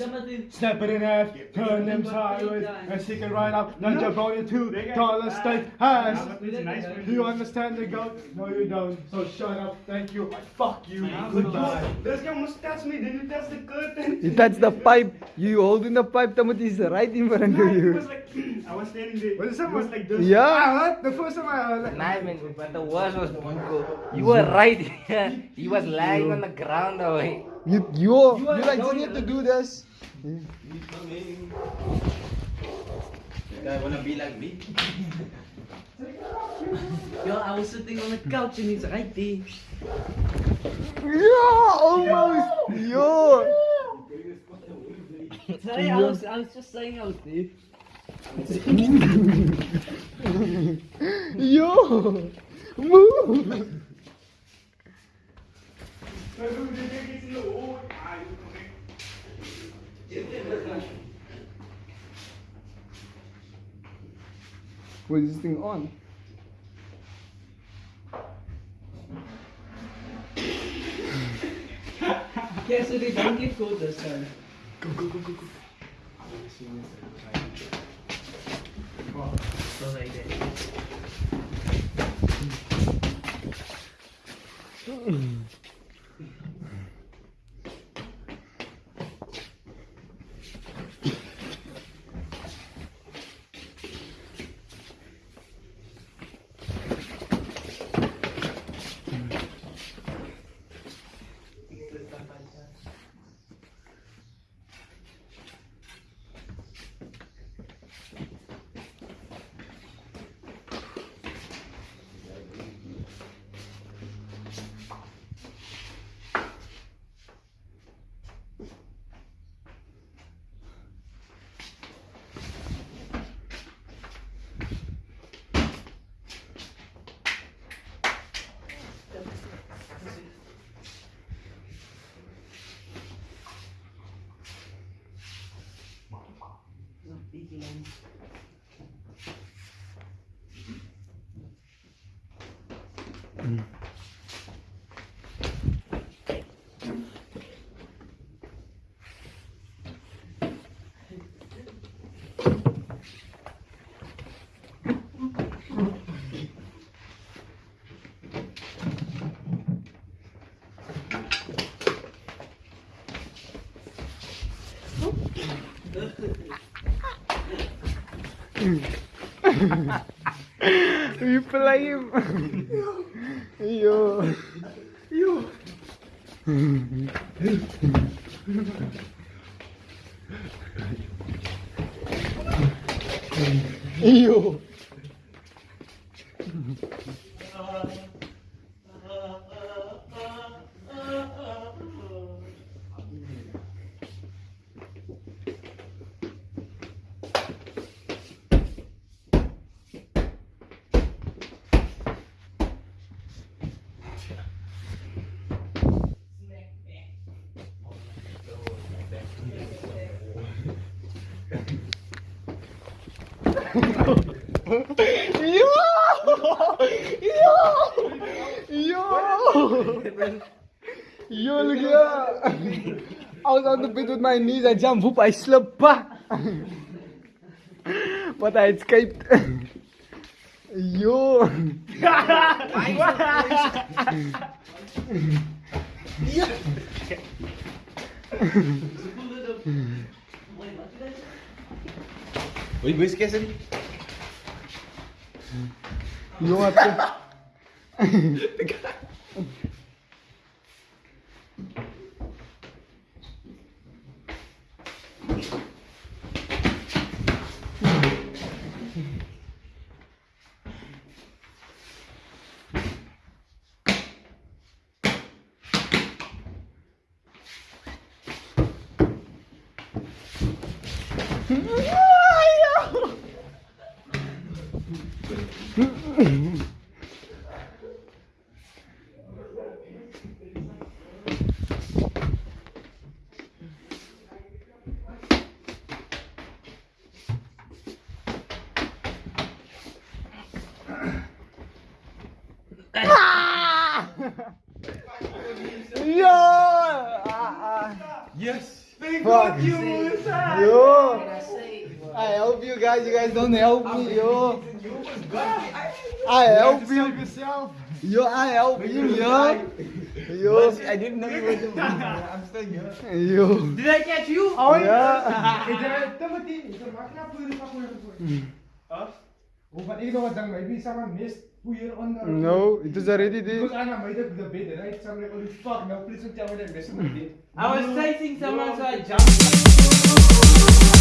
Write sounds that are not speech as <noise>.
Snap it in half, turn them sideways, and stick it right up. Now jump on your two dollar steak hands. Do you understand the goat? No, you don't. So shut up. Thank you. Fuck you. Goodbye. Let's must touch me, then you touch the curtain. You touch the pipe. You holding the pipe. Tamut is right in front of It you. was like, I was standing there. What is that? It was like this. Yeah. Ah, what? The first time I heard that. Nah, man, but the worst was Bunko. You were right here. He was lying on the ground away. You you you like you need to do this. Guy wanna be like me? <laughs> Yo, I was sitting on the couch and he's right there. Yeah, almost. Yo. Sorry, I was, I was just saying I was there. <laughs> Yo. Move. What is this thing on? Okay, so they don't get caught this time. Oh, so like that. <sighs> <laughs> Mm. <laughs> You play. <laughs> Yo. Yo. Yo. Yo! Yo! Look at that! I was on the bed with my knees, I jumped, whoop, I slipped. But I escaped. Yo! Wait, where's Kesson? Yo, what <laughs> the? <laughs> Yo! Ah, ah. Yes! First fuck. Yo. I help you guys, you guys don't help me, yo. I help you. yourself. Yo, I help you, yo. Yo. I didn't know you were the I'm still here. Yo. Did I catch you? Yeah. Kuya ko. Huh? Oh, no, it was already Because there. Anna made up the bed, right? So I'm like, holy fuck, now please don't tell me that missing the bed. I was chasing someone, so I jumped.